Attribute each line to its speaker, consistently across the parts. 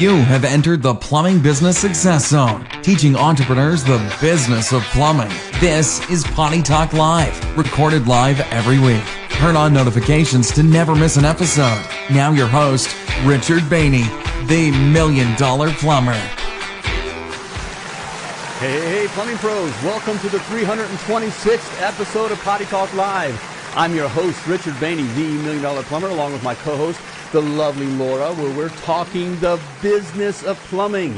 Speaker 1: You have entered the Plumbing Business Success Zone, teaching entrepreneurs the business of plumbing. This is Potty Talk Live, recorded live every week. Turn on notifications to never miss an episode. Now, your host, Richard Bainey, the Million Dollar Plumber.
Speaker 2: Hey, plumbing pros, welcome to the 326th episode of Potty Talk Live. I'm your host, Richard Bainey, the Million Dollar Plumber, along with my co-host, the lovely Laura, where we're talking the business of plumbing,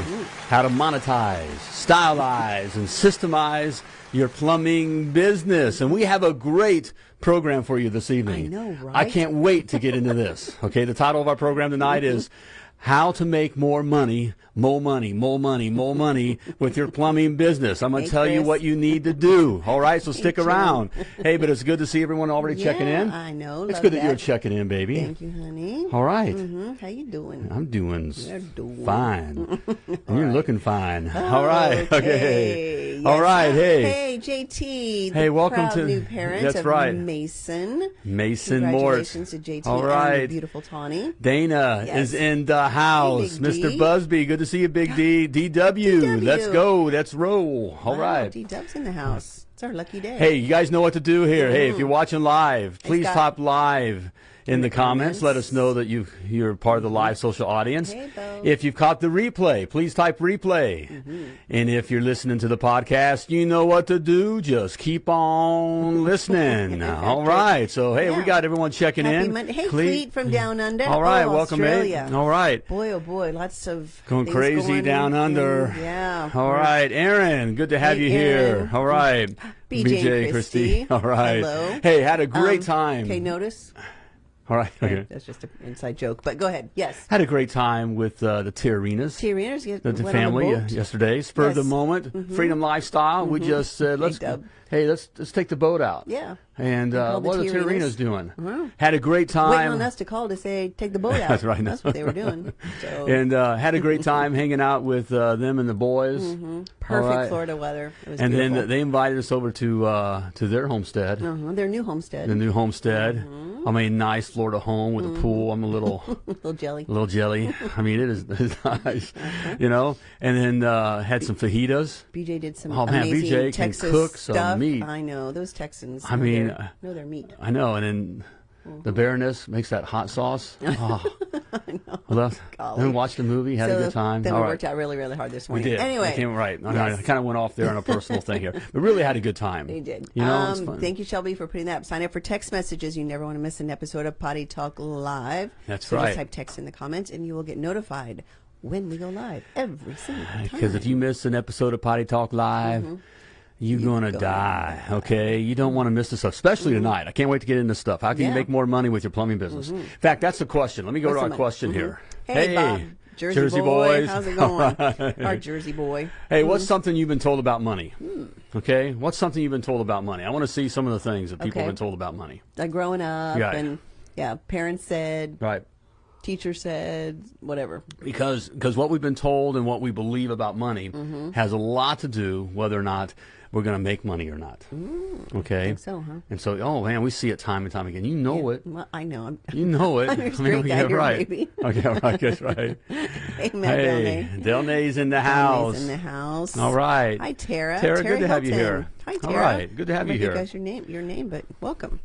Speaker 2: how to monetize, stylize, and systemize your plumbing business. And we have a great program for you this evening.
Speaker 3: I know, right?
Speaker 2: I can't wait to get into this. Okay, the title of our program tonight mm-hmm. is how to make more money, more money, more money, more money with your plumbing business. I'm going to
Speaker 3: Hey,
Speaker 2: tell you what you need to do. All right, so stick
Speaker 3: Joe.
Speaker 2: around. Hey, but it's good to see everyone already checking in.
Speaker 3: I know,
Speaker 2: It's good that. you're checking in, baby.
Speaker 3: Thank you, honey.
Speaker 2: All right.
Speaker 3: hmm How you doing?
Speaker 2: I'm doing,
Speaker 3: doing.
Speaker 2: fine. you're looking fine. All right. Okay.
Speaker 3: Yes.
Speaker 2: All right. Hey.
Speaker 3: Hey, JT.
Speaker 2: Hey, welcome to-
Speaker 3: new parent
Speaker 2: that's right.
Speaker 3: Mason.
Speaker 2: Mason.
Speaker 3: Congratulations to JT
Speaker 2: All
Speaker 3: and the beautiful Tawny.
Speaker 2: Dana
Speaker 3: Yes.
Speaker 2: is in the house.
Speaker 3: Big
Speaker 2: Mr. Busby, good to see you, Big D. DW.
Speaker 3: DW.
Speaker 2: Let's go. Let's roll. All right.
Speaker 3: D Dub's in the house. It's our lucky day.
Speaker 2: Hey, you guys know what to do here. Hey, if you're mm-hmm. watching live, please
Speaker 3: Scott.
Speaker 2: type live in the comments.
Speaker 3: comments.
Speaker 2: Let us know that you you're part of the live social audience.
Speaker 3: Hey,
Speaker 2: if you've caught the replay, please type replay.
Speaker 3: Mm-hmm.
Speaker 2: And if you're listening to the podcast, you know what to do. Just keep on listening. All right. So hey, we got everyone checking
Speaker 3: Happy
Speaker 2: in.
Speaker 3: Monday. Hey,
Speaker 2: Cle-
Speaker 3: Cleet from down under.
Speaker 2: All right,
Speaker 3: Oh,
Speaker 2: welcome,
Speaker 3: Australia.
Speaker 2: mate. All right.
Speaker 3: Boy, oh boy, lots of
Speaker 2: Going crazy
Speaker 3: going
Speaker 2: down
Speaker 3: in-
Speaker 2: under.
Speaker 3: Yeah.
Speaker 2: All right, Aaron. Good to have
Speaker 3: Hey,
Speaker 2: you here.
Speaker 3: Aaron.
Speaker 2: All right.
Speaker 3: BJ and Christy.
Speaker 2: All right.
Speaker 3: Hello.
Speaker 2: Hey, had a great
Speaker 3: Um,
Speaker 2: time.
Speaker 3: Okay, notice.
Speaker 2: All right. Okay.
Speaker 3: That's just an inside joke. But go ahead. Yes.
Speaker 2: Had a great time with uh, the Tiarinas.
Speaker 3: Get
Speaker 2: The, the family
Speaker 3: the
Speaker 2: uh, yesterday, spur of the
Speaker 3: Yes. Mm-hmm.
Speaker 2: moment, freedom lifestyle. We just said, let's
Speaker 3: Dub.
Speaker 2: Hey, let's let's take the boat out.
Speaker 3: Yeah.
Speaker 2: And uh,
Speaker 3: called the
Speaker 2: what are the doing?
Speaker 3: Wow.
Speaker 2: Had a great time.
Speaker 3: Waiting on us to call to say take the boat out.
Speaker 2: That's right.
Speaker 3: That's what they were doing. So
Speaker 2: and uh, had a great time hanging out with uh, them and the boys.
Speaker 3: perfect
Speaker 2: All right.
Speaker 3: Florida weather. It was
Speaker 2: And
Speaker 3: beautiful.
Speaker 2: then they invited us over to uh, to their homestead.
Speaker 3: uh-huh. their new homestead.
Speaker 2: the new homestead.
Speaker 3: Mm-hmm.
Speaker 2: I mean, nice Florida home with a pool. I'm a little,
Speaker 3: little jelly.
Speaker 2: little jelly. I mean, it is it's nice,
Speaker 3: Uh-huh.
Speaker 2: you know. And then uh, had some fajitas.
Speaker 3: BJ did some
Speaker 2: Oh, man,
Speaker 3: amazing
Speaker 2: BJ
Speaker 3: Texas
Speaker 2: cook some
Speaker 3: stuff.
Speaker 2: Meat.
Speaker 3: I know those Texans.
Speaker 2: I mean,
Speaker 3: their- know their meat.
Speaker 2: I know. And then
Speaker 3: Mm-hmm.
Speaker 2: the Baroness makes that hot sauce. Oh. I love.
Speaker 3: Golly.
Speaker 2: Then watched the movie, had
Speaker 3: so
Speaker 2: a good time.
Speaker 3: Then
Speaker 2: All
Speaker 3: we
Speaker 2: right.
Speaker 3: worked out really, really hard this morning.
Speaker 2: We did.
Speaker 3: Anyway,
Speaker 2: I came right. I,
Speaker 3: Yes.
Speaker 2: I kind of went off there on a personal thing here, but really had a good time.
Speaker 3: They did.
Speaker 2: You know,
Speaker 3: um, thank you, Shelby, for putting that. up. Sign up for text messages. You never want to miss an episode of Potty Talk Live.
Speaker 2: That's
Speaker 3: so
Speaker 2: right.
Speaker 3: Just type text in the comments, and you will get notified when we go live every single time.
Speaker 2: Because if you miss an episode of Potty Talk Live,
Speaker 3: Mm-hmm.
Speaker 2: You're gonna
Speaker 3: gonna
Speaker 2: die. Okay, you don't want to miss this stuff, especially tonight. I can't wait to get into stuff. How can you
Speaker 3: Mm-hmm. Yeah. Mm-hmm.
Speaker 2: make more money with your plumbing business? In fact, that's the question. Let me go
Speaker 3: What's
Speaker 2: to our question
Speaker 3: Mhm.
Speaker 2: here.
Speaker 3: Hey, Bob. Jersey, boy.
Speaker 2: boys,
Speaker 3: How's it going?
Speaker 2: right.
Speaker 3: Our Jersey boy.
Speaker 2: Hey,
Speaker 3: Mm-hmm.
Speaker 2: what's something you've been told about money?
Speaker 3: Hmm.
Speaker 2: Okay, what's something you've been told about money? I want to see some of the things that people
Speaker 3: Okay.
Speaker 2: have been told about money.
Speaker 3: Like growing up,
Speaker 2: Right.
Speaker 3: and yeah, parents said,
Speaker 2: Right.
Speaker 3: teacher said, whatever.
Speaker 2: because because what we've been told and what we believe about money
Speaker 3: Mm-hmm.
Speaker 2: has a lot to do whether or not we're going to make money or not. okay,
Speaker 3: think so, huh?
Speaker 2: And so, oh man, we see it time and time again. You know it.
Speaker 3: Well, I know. I'm,
Speaker 2: You know it.
Speaker 3: I'm your straight guy here,
Speaker 2: right.
Speaker 3: baby.
Speaker 2: Okay, all right, that's right.
Speaker 3: hey, Delnay.
Speaker 2: Delnay's in the house.
Speaker 3: Delnay's in the house.
Speaker 2: All right.
Speaker 3: Hi, Tara.
Speaker 2: Tara, good to have you here.
Speaker 3: Hi, Tara.
Speaker 2: right, good to have
Speaker 3: I
Speaker 2: you here.
Speaker 3: think that's your name, your name, but welcome.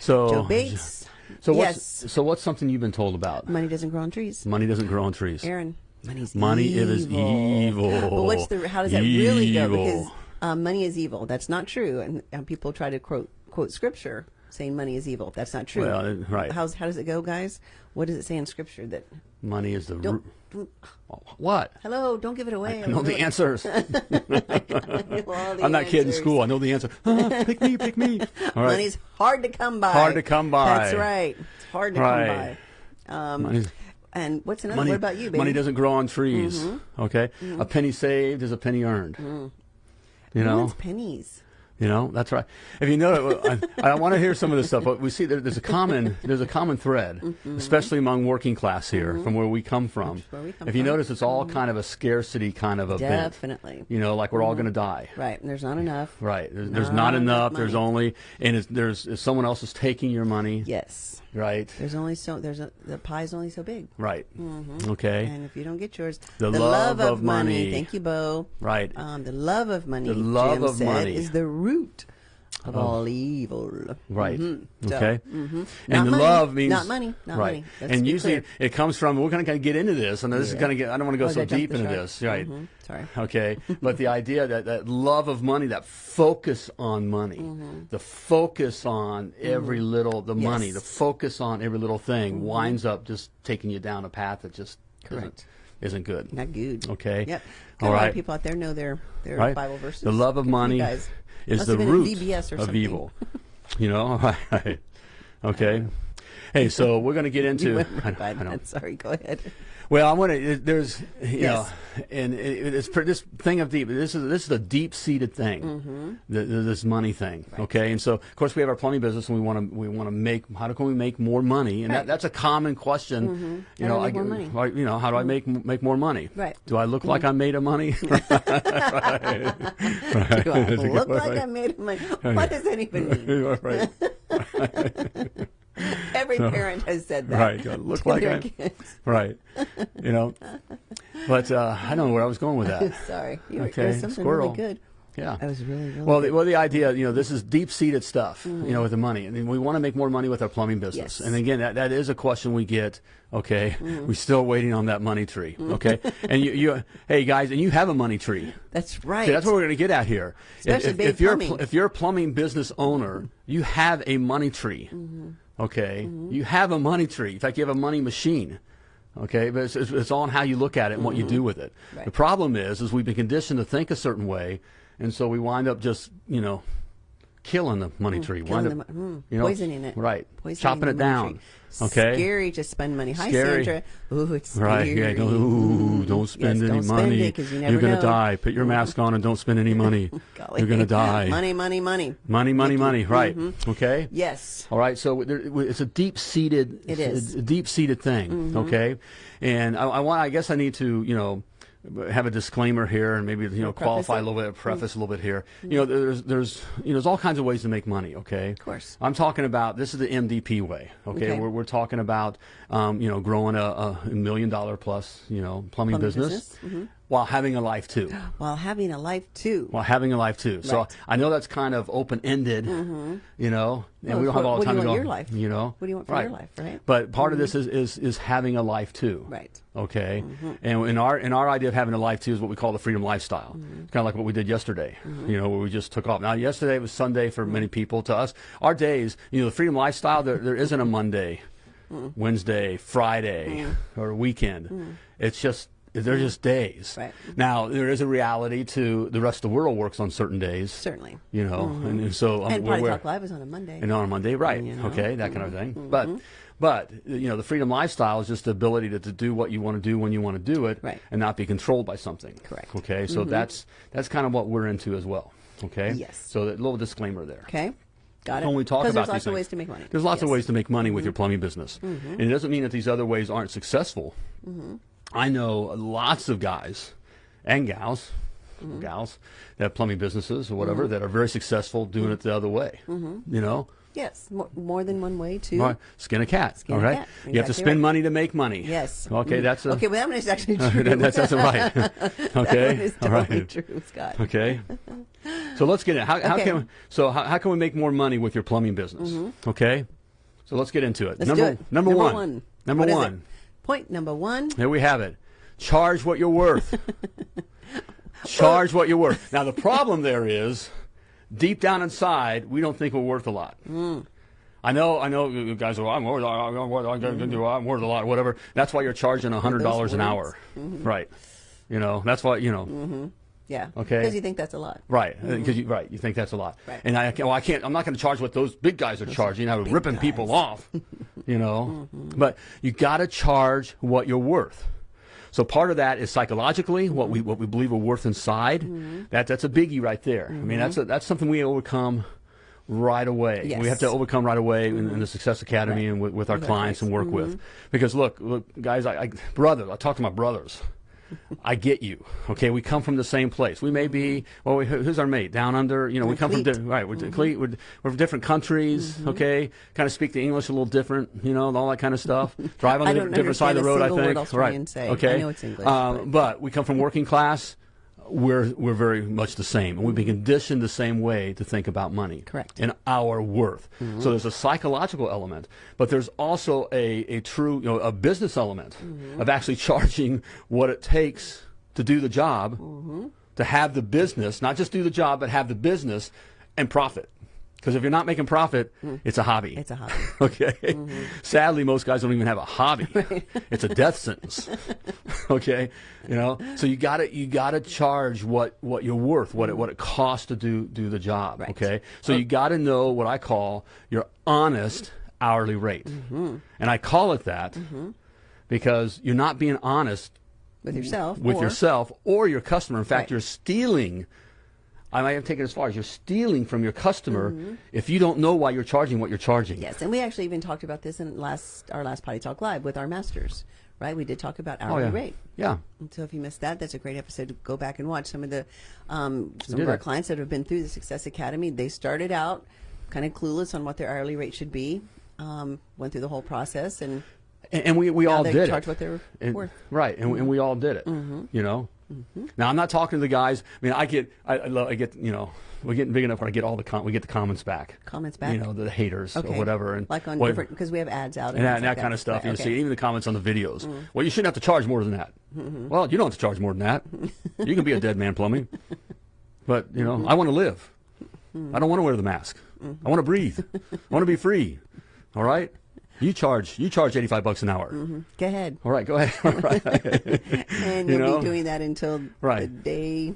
Speaker 2: So,
Speaker 3: Joe Bates.
Speaker 2: So what's
Speaker 3: yes.
Speaker 2: so what's something you've been told about?
Speaker 3: Money doesn't grow on trees.
Speaker 2: Money doesn't grow on trees.
Speaker 3: Aaron, money's
Speaker 2: Money
Speaker 3: evil.
Speaker 2: is evil.
Speaker 3: But what's the? How does that really go? Because um, money is evil. That's not true, and, and people try to quote quote scripture saying money is evil. That's not true.
Speaker 2: Well, right.
Speaker 3: How's how does it go, guys? What does it say in scripture that?
Speaker 2: Money is the root. What?
Speaker 3: Hello, don't give it away.
Speaker 2: I know the answers.
Speaker 3: The
Speaker 2: I'm not kid in school. I know the answer. Ah, pick me, pick me. All right.
Speaker 3: Money's hard to come by.
Speaker 2: Hard to come by.
Speaker 3: That's right. It's hard to
Speaker 2: Right.
Speaker 3: come by. Um, and what's another?
Speaker 2: money,
Speaker 3: what about you, baby?
Speaker 2: money doesn't grow on trees.
Speaker 3: Mm-hmm.
Speaker 2: Okay, a penny saved is a penny earned. You
Speaker 3: Who
Speaker 2: know,
Speaker 3: pennies.
Speaker 2: you know that's right. If you know, I, I want to hear some of this stuff. But we see there, there's a common there's a common thread, especially among working class here, from where we come from.
Speaker 3: Mm-hmm. where we come
Speaker 2: if you
Speaker 3: from. Mm-hmm.
Speaker 2: notice, it's all kind of a scarcity kind of event.
Speaker 3: Definitely.
Speaker 2: You know, like we're all going to die.
Speaker 3: Right. And there's not enough.
Speaker 2: Right. There's, there's
Speaker 3: Not
Speaker 2: not
Speaker 3: enough
Speaker 2: enough. There's only, and it's, there's if someone else is taking your money.
Speaker 3: Yes.
Speaker 2: Right,
Speaker 3: There's only so there's a the pie's only so big.
Speaker 2: right. Okay,
Speaker 3: And if you don't get yours,
Speaker 2: The love of money.
Speaker 3: Thank you, Bo.
Speaker 2: right.
Speaker 3: Um, the love of money.
Speaker 2: The love
Speaker 3: Jim
Speaker 2: of
Speaker 3: said,
Speaker 2: money.
Speaker 3: is the root of all evil.
Speaker 2: Right.
Speaker 3: Mhm. So,
Speaker 2: Okay.
Speaker 3: mhm.
Speaker 2: And
Speaker 3: Not money.
Speaker 2: love means
Speaker 3: not money. Not
Speaker 2: right.
Speaker 3: money. Let's
Speaker 2: and usually
Speaker 3: clear.
Speaker 2: it comes from. We're going to kind of get into this, and this is
Speaker 3: Yeah.
Speaker 2: going to get. I don't want to go
Speaker 3: Oh,
Speaker 2: so
Speaker 3: did I jump
Speaker 2: deep into this, right?
Speaker 3: Mhm. Sorry.
Speaker 2: Okay, but the idea that that love of money, that focus on money, the focus on every little the money,
Speaker 3: Mm-hmm. Yes. Mm-hmm.
Speaker 2: the focus on every little thing winds up just taking you down a path that just isn't,
Speaker 3: Correct.
Speaker 2: isn't good.
Speaker 3: Not good.
Speaker 2: Okay.
Speaker 3: Yep.
Speaker 2: All
Speaker 3: Got a lot of people out there know their their
Speaker 2: Right?
Speaker 3: Bible verses.
Speaker 2: The love of
Speaker 3: Good for you
Speaker 2: money. Is the
Speaker 3: have been in
Speaker 2: root of
Speaker 3: something.
Speaker 2: evil. You know, right? Okay. Hey, so we're going to get into. I
Speaker 3: right
Speaker 2: I
Speaker 3: that. Sorry. Go ahead.
Speaker 2: Well, I want to. Uh, there's, you
Speaker 3: Yes.
Speaker 2: know, and it, it's this thing of deep. This is this is a deep seated thing,
Speaker 3: Mm-hmm.
Speaker 2: the, the, this money thing. Okay, and so of course we have our plumbing business, and we want to we want to make. How can we make more money? And
Speaker 3: Right.
Speaker 2: that, that's a common question. Mm-hmm. You
Speaker 3: How
Speaker 2: know,
Speaker 3: I make more
Speaker 2: I-
Speaker 3: money?
Speaker 2: right, you know, how do I mm-hmm. make make more money?
Speaker 3: Right.
Speaker 2: Do I look mm-hmm. like I'm made of money? right. Right.
Speaker 3: Do I
Speaker 2: a
Speaker 3: look like. I made money? What does that even mean?
Speaker 2: right.
Speaker 3: Every parent has said that.
Speaker 2: Right. Do I look like I'm-
Speaker 3: kids.
Speaker 2: right. You know, but uh, I don't know where I was going with that.
Speaker 3: Sorry. You were,
Speaker 2: Okay,
Speaker 3: was something
Speaker 2: squirrel.
Speaker 3: really good.
Speaker 2: Yeah.
Speaker 3: I was really, really
Speaker 2: Well,
Speaker 3: good.
Speaker 2: the, well, the idea, you know, this is deep-seated stuff, you know, with the money, and we want to make more money with our plumbing business.
Speaker 3: Yes.
Speaker 2: And again, that, that is a question we get. Okay,
Speaker 3: Mm-hmm.
Speaker 2: we're still waiting on that money tree. Okay, and you, you, hey guys, and you have a money tree.
Speaker 3: That's right.
Speaker 2: See, that's what we're going to get at here. If-
Speaker 3: Especially
Speaker 2: if,
Speaker 3: big
Speaker 2: if you're a
Speaker 3: plumbing.
Speaker 2: pl- if you're a plumbing business owner, you have a money tree.
Speaker 3: Mm-hmm.
Speaker 2: Okay, you have a money tree. In fact, you have a money machine. Okay, but it's, it's, it's all on how you look at it and what you do with it.
Speaker 3: Right.
Speaker 2: The problem is, is we've been conditioned to think a certain way, and so we wind up just you know killing the money tree.
Speaker 3: Mm, Killing the
Speaker 2: up,
Speaker 3: mo- mm,
Speaker 2: you know,
Speaker 3: poisoning it.
Speaker 2: Right.
Speaker 3: Poisoning
Speaker 2: Chopping it down.
Speaker 3: tree.
Speaker 2: Okay.
Speaker 3: Scary to spend money. Hi,
Speaker 2: Scary.
Speaker 3: Sandra. Ooh, it's scary.
Speaker 2: Right, yeah. Don't, ooh, don't spend
Speaker 3: Yes,
Speaker 2: any
Speaker 3: don't spend
Speaker 2: money.
Speaker 3: 'cause you
Speaker 2: You're gonna
Speaker 3: know.
Speaker 2: die. Put your mask on and don't spend any money. You're gonna die.
Speaker 3: Money, money, money.
Speaker 2: Money, money, money. Right. Mm-hmm. Okay.
Speaker 3: Yes.
Speaker 2: All right. So there, it's a deep seated.
Speaker 3: It is.
Speaker 2: a deep seated thing. Mm-hmm. Okay. And I, I want. I guess I need to. You know. Have a disclaimer here, and maybe you know qualify a little bit, preface a little bit here. You know, there's there's you know there's all kinds of ways to make money. Okay, of
Speaker 3: course.
Speaker 2: I'm talking about this is the MDP way. Okay,
Speaker 3: Okay.
Speaker 2: We're, we're talking about um, you know growing a, a million dollar plus you know plumbing,
Speaker 3: Plumbing
Speaker 2: business,
Speaker 3: business, mm-hmm.
Speaker 2: While having a life too.
Speaker 3: While having a life too.
Speaker 2: While having a life too. So I know that's kind of open ended, mm-hmm. you know, and
Speaker 3: Well,
Speaker 2: we don't have all the
Speaker 3: what do
Speaker 2: time
Speaker 3: you
Speaker 2: to
Speaker 3: want
Speaker 2: go.
Speaker 3: your life?
Speaker 2: You know,
Speaker 3: What do you want for
Speaker 2: right.
Speaker 3: your life, right?
Speaker 2: But part of this mm-hmm. is, is is having a life too.
Speaker 3: Right.
Speaker 2: Okay. Mm-hmm. And in our in our idea of having a life too is what we call the freedom lifestyle. It's kind of like what we did yesterday. You know, where we just took off. Now yesterday was Sunday for many mm. people. To us, our days, you know, the freedom lifestyle. There there isn't a Monday, mm. Wednesday, Friday, mm. or weekend. It's just they're just days.
Speaker 3: Right.
Speaker 2: Now there is a reality to the rest of the world works on certain days.
Speaker 3: Certainly.
Speaker 2: You know, and, and so um,
Speaker 3: And
Speaker 2: we're- Potty
Speaker 3: Talk Live is on a Monday.
Speaker 2: and on a Monday, right?
Speaker 3: You know?
Speaker 2: Okay, that kind of thing. But, but you know, the freedom lifestyle is just the ability to, to do what you want to do when you want to do it,
Speaker 3: Right.
Speaker 2: and not be controlled by something.
Speaker 3: Correct.
Speaker 2: Okay, so that's that's kind of what we're into as well. Okay.
Speaker 3: Yes.
Speaker 2: So a little disclaimer there.
Speaker 3: Okay. Got it.
Speaker 2: When we talk about
Speaker 3: there's lots
Speaker 2: these
Speaker 3: of ways to make money.
Speaker 2: There's lots of
Speaker 3: Yes. Mm-hmm.
Speaker 2: ways to make money with your plumbing business, and it doesn't mean that these other ways aren't successful.
Speaker 3: Mm-hmm.
Speaker 2: I know lots of guys and gals,
Speaker 3: Mm-hmm.
Speaker 2: gals that have plumbing businesses or whatever that are very successful doing it the other way.
Speaker 3: Mm-hmm.
Speaker 2: You know,
Speaker 3: Yes. More, more than one way to.
Speaker 2: Skin a cat.
Speaker 3: Skin
Speaker 2: all
Speaker 3: a
Speaker 2: right.
Speaker 3: cat.
Speaker 2: You have to spend
Speaker 3: right.
Speaker 2: money to make money.
Speaker 3: Yes.
Speaker 2: Okay,
Speaker 3: Mm.
Speaker 2: that's a,
Speaker 3: Okay, well, that one is actually true.
Speaker 2: that- that's that's right.
Speaker 3: that
Speaker 2: okay.
Speaker 3: one is totally
Speaker 2: right.
Speaker 3: true, Scott.
Speaker 2: Okay. So let's get it. How, how
Speaker 3: Okay.
Speaker 2: can so how, how can we make more money with your plumbing business? Okay. So let's get into it.
Speaker 3: Mm-hmm. Let's
Speaker 2: number
Speaker 3: do it.
Speaker 2: number one. Number
Speaker 3: What
Speaker 2: one.
Speaker 3: Point number one.
Speaker 2: There we have it. Charge what you're worth. Charge what you're worth. Now the problem there is, deep down inside, we don't think we're worth a lot. Mm. I know, I know, you guys are. I'm worth, I'm worth, I'm worth a lot, whatever. That's why you're charging hundred dollars an hour, mm-hmm. right? You know, that's why you know, mm-hmm.
Speaker 3: Yeah.
Speaker 2: Okay.
Speaker 3: Because you think that's a lot.
Speaker 2: right? Uh, because mm-hmm. you, right, you think that's a lot,
Speaker 3: Right.
Speaker 2: and I, well, I can't. I'm not going to charge what those big guys are charging. I'm ripping people off, you know. Mm-hmm. But you got to charge what you're worth. So part of that is psychologically what we mm-hmm. what we believe we're worth inside. That that's a biggie right there. I mean, that's a, that's something we overcome right away.
Speaker 3: Yes.
Speaker 2: We have to overcome right away in, in the Success Academy
Speaker 3: Right.
Speaker 2: and with, with our clients and work
Speaker 3: clients.
Speaker 2: with. Because look, look, guys, I, I brothers, I talk to my brothers. I get you. Okay, we come from the same place. We may be well. We, who's our mate down under? You know, we come from di- right. We're,
Speaker 3: Mm-hmm.
Speaker 2: We're, we're from different countries. Okay, kind of speak the English a little different. You know, all that kind of stuff. Drive on the different side of the road. I think. right.
Speaker 3: Say. I know it's English,
Speaker 2: Um,
Speaker 3: but-
Speaker 2: but we come from working class. We're we're very much the same, and we've been conditioned the same way to think about money.
Speaker 3: Correct.
Speaker 2: And our worth. Mm-hmm. So there's a psychological element, but there's also a, a true, you know, a business element mm-hmm. of actually charging what it takes to do the job, mm-hmm. to have the business, not just do the job, but have the business and profit. Because if you're not making profit, mm. it's a hobby.
Speaker 3: It's a hobby.
Speaker 2: okay. Mm-hmm. Sadly, most guys don't even have a hobby. It's a death sentence. okay. You know, so you got to you got to charge what what you're worth, what it mm-hmm. what it costs to do do the job.
Speaker 3: Right.
Speaker 2: Okay. So you oh. got to know what I call your honest hourly rate,
Speaker 3: Mm-hmm.
Speaker 2: and I call it that mm-hmm. because you're not being honest
Speaker 3: with yourself.
Speaker 2: with
Speaker 3: or-
Speaker 2: yourself or your customer. In fact,
Speaker 3: Right.
Speaker 2: you're stealing. I might have taken it as far as you're stealing from your customer
Speaker 3: Mm-hmm.
Speaker 2: if you don't know why you're charging what you're charging.
Speaker 3: Yes, and we actually even talked about this in last our last Potty Talk Live with our masters, right? We did talk about hourly
Speaker 2: Oh, yeah.
Speaker 3: rate.
Speaker 2: Yeah.
Speaker 3: And so if you missed that, that's a great episode to go back and watch. Some of the um, some of our
Speaker 2: it.
Speaker 3: clients that have been through the Success Academy, they started out kind of clueless on what their hourly rate should be. Um, went through the whole process and
Speaker 2: And, and we, we all
Speaker 3: they
Speaker 2: did
Speaker 3: charge
Speaker 2: it.
Speaker 3: what they're
Speaker 2: And-
Speaker 3: worth.
Speaker 2: Right, and, and we all did it. You know. Now I'm not talking to the guys. I mean, I get, I, I, love, I get, you know, we're getting big enough when I get all the com- we get the comments back.
Speaker 3: Comments back?
Speaker 2: You know, the haters
Speaker 3: okay,
Speaker 2: or whatever, and
Speaker 3: like on different because we have ads out
Speaker 2: and that, and that
Speaker 3: like
Speaker 2: kind of stuff.
Speaker 3: Right,
Speaker 2: you
Speaker 3: okay. Mm-hmm.
Speaker 2: see even the comments on the videos. Well, you shouldn't have to charge more than that. Well, you don't have to charge more than that. you can be a dead man plumbing, but you know,
Speaker 3: Mm-hmm.
Speaker 2: I want to live. I don't want to wear the mask. I want to breathe. I want to be free. All right. You charge. You charge eighty five bucks an hour. Mm-hmm.
Speaker 3: Go ahead,
Speaker 2: All right, go ahead. All right.
Speaker 3: and
Speaker 2: You
Speaker 3: you'll
Speaker 2: know?
Speaker 3: be doing that until the day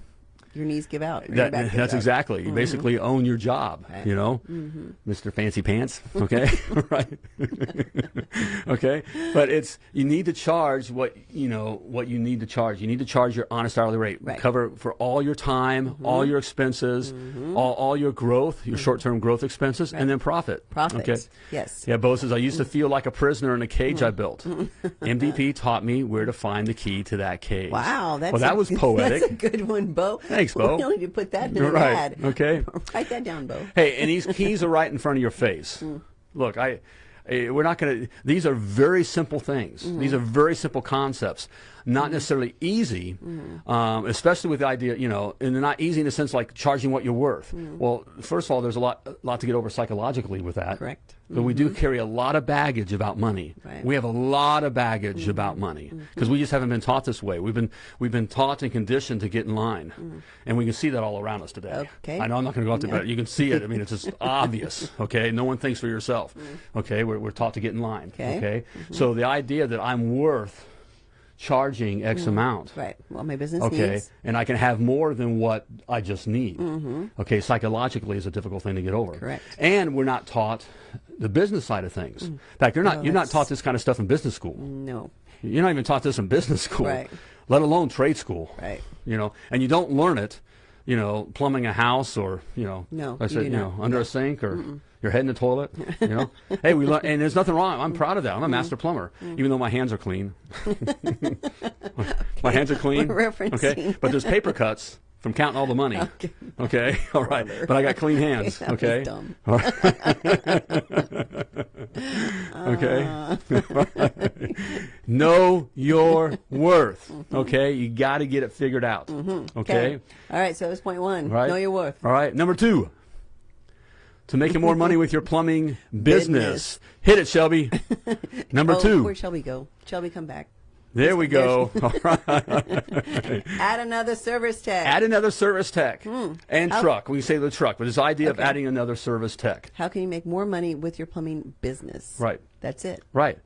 Speaker 3: your knees give out.
Speaker 2: That, that's
Speaker 3: out.
Speaker 2: exactly. You mm-hmm. basically own your job,
Speaker 3: Right.
Speaker 2: you know, mm-hmm. Mr. Fancy Pants. Okay, right. okay, but it's you need to charge what you know what you need to charge. You need to charge your honest hourly rate.
Speaker 3: Right.
Speaker 2: Cover for all your time, mm-hmm. all your expenses, all, all your growth, your short-term growth expenses, and then profit.
Speaker 3: Profits.
Speaker 2: Okay.
Speaker 3: Yes.
Speaker 2: Yeah, Bo says I used to feel like a prisoner in a cage I mm. built. MDP taught me where to find the key to that cage.
Speaker 3: Wow, that's
Speaker 2: well, that
Speaker 3: a,
Speaker 2: was poetic.
Speaker 3: That's a good one, Bo.
Speaker 2: Thanks, Bo.
Speaker 3: We need to put that in an
Speaker 2: Right,
Speaker 3: ad.
Speaker 2: okay.
Speaker 3: Write that down, Bo.
Speaker 2: Hey, and these keys are right in front of your face. Look, I, eh, we're not going to. These are very simple things. These are very simple concepts. Not necessarily easy, mm. um, especially with the idea, you know, and they're not easy in the sense like charging what you're worth. Mm. Well, first of all, there's a lot, a lot to get over psychologically with that.
Speaker 3: Correct.
Speaker 2: But we do mm-hmm. carry a lot of baggage about money.
Speaker 3: Right.
Speaker 2: We have a lot of baggage mm-hmm. about money mm-hmm. because we just haven't been taught this way. We've been we've been taught and conditioned to get in line, mm. and we can see that all around us today.
Speaker 3: Okay.
Speaker 2: I know I'm not going to go out there, but you can see it. I mean, it's just obvious. Okay, no one thinks for yourself. Okay, we're, we're taught to get in line.
Speaker 3: Okay.
Speaker 2: so the idea that I'm worth charging X mm-hmm. amount.
Speaker 3: Right. Well, my business
Speaker 2: Okay,
Speaker 3: needs.
Speaker 2: and I can have more than what I just need. Mm-hmm. Okay, psychologically is a difficult thing to get over.
Speaker 3: Correct.
Speaker 2: And we're not taught the business side of things. Mm. In fact, you're not
Speaker 3: No,
Speaker 2: you're not taught this kind of stuff in business school.
Speaker 3: No.
Speaker 2: You're not even taught this in business school,
Speaker 3: Right.
Speaker 2: let alone trade school.
Speaker 3: Right.
Speaker 2: You know, and you don't learn it, you know, plumbing a house or you know,
Speaker 3: No,
Speaker 2: I said, you know, under a sink or your head in the toilet. You know, hey, we learn, and there's nothing wrong. I'm proud of that. I'm a
Speaker 3: Mm-hmm.
Speaker 2: master plumber, mm-hmm. even though my hands are clean. my hands are clean. Okay, but there's paper cuts from counting all the money.
Speaker 3: Okay.
Speaker 2: Okay, all right, but I got clean hands. Okay,
Speaker 3: dumb.
Speaker 2: okay. Ah. know your worth. Mm-hmm. Okay, you got to get it figured out. Mm-hmm. Okay,
Speaker 3: All right. So that's point one.
Speaker 2: right.
Speaker 3: Know your worth.
Speaker 2: All right, number two. To making more money with your plumbing business. Hit it, Shelby. Number
Speaker 3: Oh,
Speaker 2: two.
Speaker 3: Where Shelby go? Shelby, come back.
Speaker 2: There we go. All right.
Speaker 3: Add another service tech.
Speaker 2: Add another service tech and
Speaker 3: How-
Speaker 2: truck. We can say the truck, but this idea of adding another service tech.
Speaker 3: How can you make more money with your plumbing business?
Speaker 2: Right.
Speaker 3: That's it.
Speaker 2: Right.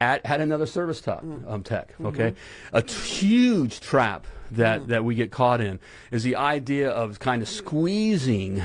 Speaker 2: Add, add another service tech.
Speaker 3: Mm.
Speaker 2: Um, tech.
Speaker 3: Mm-hmm.
Speaker 2: Okay. A t- huge trap that, that we get caught in is the idea of kind of squeezing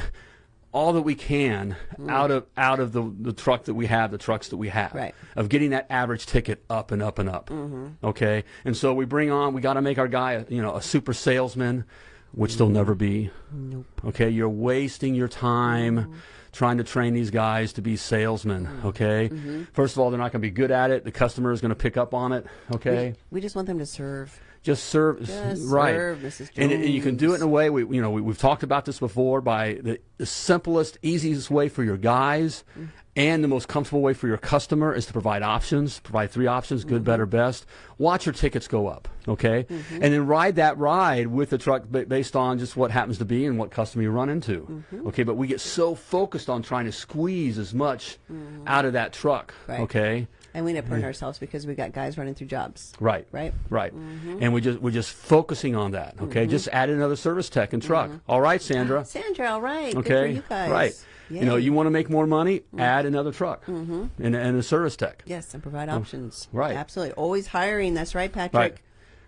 Speaker 2: all that we can
Speaker 3: Mm.
Speaker 2: out of out of the, the truck that we have, the trucks that we have,
Speaker 3: Right.
Speaker 2: of getting that average ticket up and up and up. Mm-hmm. Okay, and so we bring on, we got to make our guy, a, you know, a super salesman, which they'll never be.
Speaker 3: Nope.
Speaker 2: Okay, you're wasting your time mm-hmm. trying to train these guys to be salesmen. Mm-hmm. Okay, first of all, they're not going to be good at it. The customer is going to pick up on it. Okay,
Speaker 3: We just want them to serve.
Speaker 2: Just serve,
Speaker 3: Just
Speaker 2: right?
Speaker 3: serve, Mrs.
Speaker 2: And, and you can do it in a way. We, you know, we, we've talked about this before. By the, the simplest, easiest way for your guys,
Speaker 3: Mm.
Speaker 2: and the most comfortable way for your customer is to provide options. Provide three options: good,
Speaker 3: Mm-hmm.
Speaker 2: better, best. Watch your tickets go up, okay? And then ride that ride with the truck based on just what happens to be and what customer you run into,
Speaker 3: Mm-hmm.
Speaker 2: okay? But we get so focused on trying to squeeze as much out of that truck,
Speaker 3: Mm-hmm. Right.
Speaker 2: okay?
Speaker 3: And we end up hurting ourselves because we got guys running through jobs.
Speaker 2: Right.
Speaker 3: Right.
Speaker 2: Right. Mm-hmm. And we just we're just focusing on that. Okay. Mm-hmm. Just add another service tech and truck. Mm-hmm. All right, Sandra.
Speaker 3: Sandra, all right.
Speaker 2: Okay.
Speaker 3: You guys.
Speaker 2: Right. You know, you want to make more money, add another truck and, and a service tech.
Speaker 3: Yes, and provide uh, options.
Speaker 2: right.
Speaker 3: Absolutely. Always hiring. That's right, Patrick.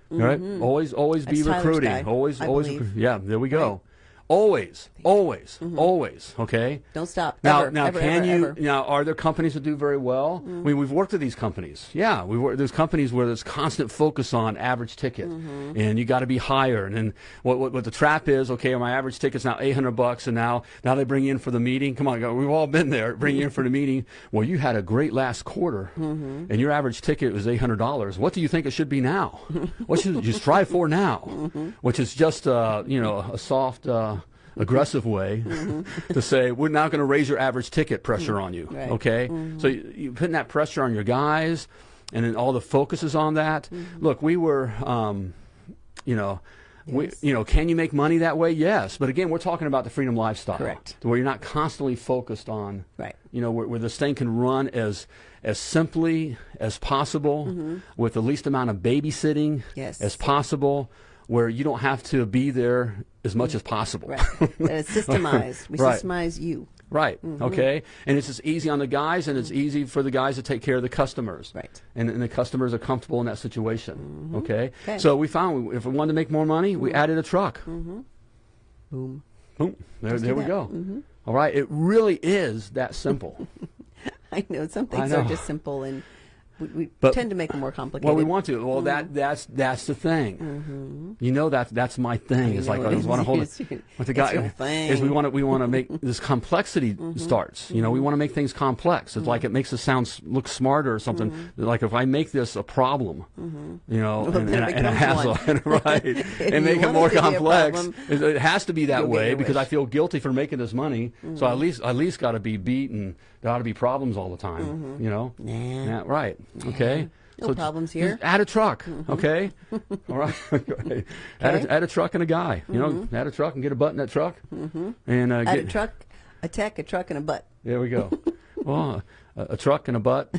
Speaker 2: Right. All right. Always always be
Speaker 3: Mm-hmm. That's
Speaker 2: recruiting. always
Speaker 3: I
Speaker 2: always
Speaker 3: believe.
Speaker 2: yeah, there we go. Always, always, mm-hmm. always. Okay.
Speaker 3: Don't stop.
Speaker 2: Now,
Speaker 3: Ever,
Speaker 2: now,
Speaker 3: ever,
Speaker 2: can
Speaker 3: ever,
Speaker 2: you?
Speaker 3: ever.
Speaker 2: Now, are there companies that do very well? Mm-hmm. I mean, we've worked with these companies. Yeah, we work. There's companies where there's constant focus on average ticket, mm-hmm. and you got to be higher. And then what, what what the trap is? Okay, my average ticket's now 800 bucks, and now now they bring you in for the meeting. Come on, we've all been there. Bring you in for the meeting. Well, you had a great last quarter, and your average ticket was 800 dollars. What do you think it should be now? what should you strive for now? Which is just uh, you know a soft. Uh, aggressive way to say we're now going to raise your average ticket pressure on you
Speaker 3: Right.
Speaker 2: okay so you, you're putting that pressure on your guys and then all the focus is on that look we were um, you know we, you know, can you make money that way? Yes, but again, we're talking about the freedom lifestyle,
Speaker 3: Correct.
Speaker 2: Where you're not constantly focused on,
Speaker 3: Right.
Speaker 2: You know, where, where this thing can run as as simply as possible, with the least amount of babysitting
Speaker 3: Mm-hmm. Yes.
Speaker 2: as possible, where you don't have to be there as much as mm. possible.
Speaker 3: Right. it's systemized. We
Speaker 2: Right.
Speaker 3: systemize you.
Speaker 2: Right.
Speaker 3: Mm-hmm.
Speaker 2: Okay. And it's just easy on the guys, and it's mm. easy for the guys to take care of the customers.
Speaker 3: Right.
Speaker 2: And, and the customers are comfortable in that situation. Mm-hmm. Okay?
Speaker 3: Okay.
Speaker 2: So we found we- if we wanted to make more money, we mm. added a truck. Mm-hmm.
Speaker 3: Boom.
Speaker 2: Boom. There,
Speaker 3: Let's
Speaker 2: there we go. Mm-hmm. All right. It really is that simple.
Speaker 3: I know some
Speaker 2: I
Speaker 3: things are just simple, and we, we
Speaker 2: But-
Speaker 3: tend to make them more complicated.
Speaker 2: well, we want to. Well, that mm-hmm. that's that's the thing. Mm-hmm. You know that that's my thing. It's like I
Speaker 3: it
Speaker 2: just want to hold
Speaker 3: It's
Speaker 2: it. With the guy is we want to we want to make this complexity mm-hmm. starts. You know, we want to make things complex. It's like it makes us sound look smarter or something. Like if I make this a problem, you know,
Speaker 3: Well,
Speaker 2: and, and, and a hassle, right, and make it more
Speaker 3: it to be a
Speaker 2: complex.
Speaker 3: problem,
Speaker 2: It, it has to be that way because I feel guilty for making this money. So at least at least got to be beat and there ought to be problems all the time. Mm-hmm. You know,
Speaker 3: Nah.
Speaker 2: yeah, right. Okay.
Speaker 3: No problems here.
Speaker 2: Add a truck, mm-hmm. okay? All right. Add, a, add a truck and a guy. You know, mm-hmm. add a truck and get a butt in that truck. And uh,
Speaker 3: Add
Speaker 2: get,
Speaker 3: a truck, a tech, a truck, and a butt.
Speaker 2: There we go. well, a, a truck and a butt.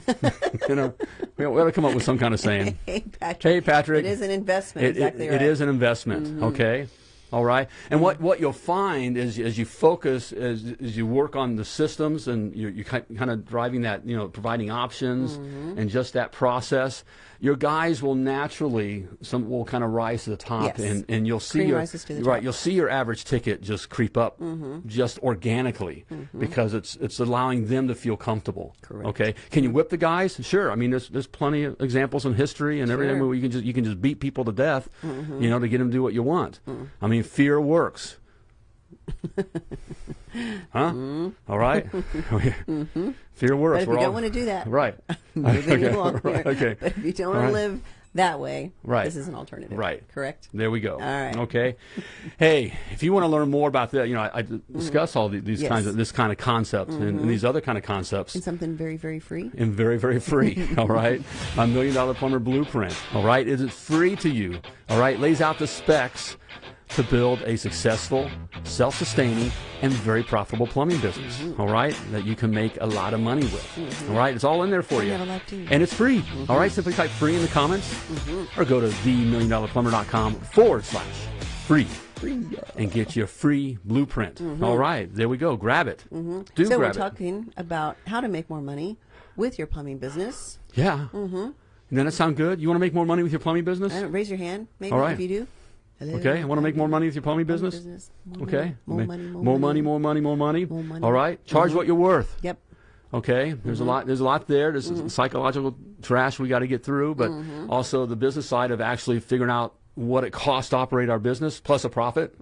Speaker 2: you know, we, we ought to come up with some kind of saying.
Speaker 3: Hey, Patrick.
Speaker 2: Hey, Patrick.
Speaker 3: It is an investment.
Speaker 2: It,
Speaker 3: exactly
Speaker 2: it,
Speaker 3: right.
Speaker 2: it is an investment. Okay. All right. And mm-hmm. what, what you'll find is as you focus, as, as you work on the systems and you're, you're kind of driving that, you know, providing options mm-hmm. and just that process, your guys will naturally, some will kind of rise to the top
Speaker 3: Yes.
Speaker 2: and, and you'll see
Speaker 3: Cream
Speaker 2: your,
Speaker 3: rises to the
Speaker 2: right,
Speaker 3: top.
Speaker 2: you'll see your average ticket just creep up
Speaker 3: Mm-hmm.
Speaker 2: just organically because it's, it's allowing them to feel comfortable.
Speaker 3: Correct.
Speaker 2: Okay. Can you whip the guys? Sure. I mean, there's, there's plenty of examples in history and everything where you can just you can just beat people to death,
Speaker 3: Mm-hmm.
Speaker 2: you know, to get them to do what you want.
Speaker 3: Mm.
Speaker 2: I mean, fear works. huh? Mm-hmm. All right. Mm-hmm. Fear works.
Speaker 3: Mm-hmm. But if
Speaker 2: We're
Speaker 3: you
Speaker 2: all-
Speaker 3: don't want to do that,
Speaker 2: right.
Speaker 3: moving
Speaker 2: Okay,
Speaker 3: along here.
Speaker 2: okay.
Speaker 3: But if you don't want
Speaker 2: right.
Speaker 3: to live that way,
Speaker 2: Right.
Speaker 3: this is an alternative.
Speaker 2: Right.
Speaker 3: Correct?
Speaker 2: There we go.
Speaker 3: All right.
Speaker 2: Okay. hey, if you want to learn more about that, you know, I, I mm. discuss all the, these
Speaker 3: Yes.
Speaker 2: kinds of this kind of concepts and, and mm-hmm. these other kind of concepts.
Speaker 3: And something very, very free.
Speaker 2: and very, very free. all right, a million dollar plumber blueprint. All right, is it free to you. All right, lays out the specs to build a successful, self-sustaining, and very profitable plumbing business.
Speaker 3: Mm-hmm.
Speaker 2: All right, that you can make a lot of money with. All right, it's all in there for you,
Speaker 3: have a life
Speaker 2: and it's free. All right, simply type free in the comments, or go to themilliondollarplumber.com forward slash free. And get your free blueprint. All right, there we go. Grab it. Do
Speaker 3: Mm-hmm. so we're
Speaker 2: grab it.
Speaker 3: talking about how to make more money with your plumbing business.
Speaker 2: Yeah. Mm-hmm. Doesn't that sound good? You want to make more money with your plumbing business?
Speaker 3: Uh, raise your hand, maybe,
Speaker 2: All right.
Speaker 3: if you do. Hello.
Speaker 2: Okay. I want to make more money with your plumbing
Speaker 3: Plumbing
Speaker 2: business.
Speaker 3: More
Speaker 2: Okay.
Speaker 3: Money, more money. More,
Speaker 2: more money, more money, more money.
Speaker 3: More money.
Speaker 2: All right. Charge
Speaker 3: Mhm.
Speaker 2: what you're worth.
Speaker 3: Yep.
Speaker 2: Okay. There's a lot. There's a lot there. There's
Speaker 3: Mm-hmm.
Speaker 2: psychological trash we got to get through, but also the business side of actually figuring out what it costs to operate our business plus a profit.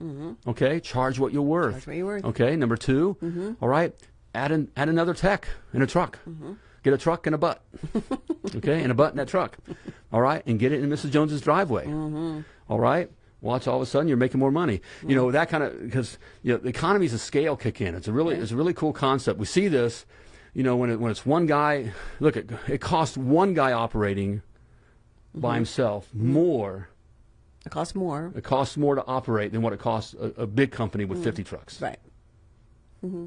Speaker 2: Okay. Charge what you're worth.
Speaker 3: Mm-hmm. Charge what you're worth. Mm-hmm.
Speaker 2: Okay. Number 2 all right. Add an add another tech in a truck.
Speaker 3: Mm-hmm.
Speaker 2: get a truck and a butt. okay, and a butt in that truck. All right, and get it in Mrs. Jones's driveway.
Speaker 3: Mm-hmm.
Speaker 2: All right. Watch all of a sudden you're making more money. You know that kind of because you know the economies of scale kick in. It's a really it's a really cool concept. We see this, you know, when it, when it's one guy. Look, it, it costs one guy operating
Speaker 3: Mm-hmm.
Speaker 2: by himself more.
Speaker 3: It costs more.
Speaker 2: It costs more to operate than what it costs a, a big company with 50 trucks.
Speaker 3: Mm-hmm. Right.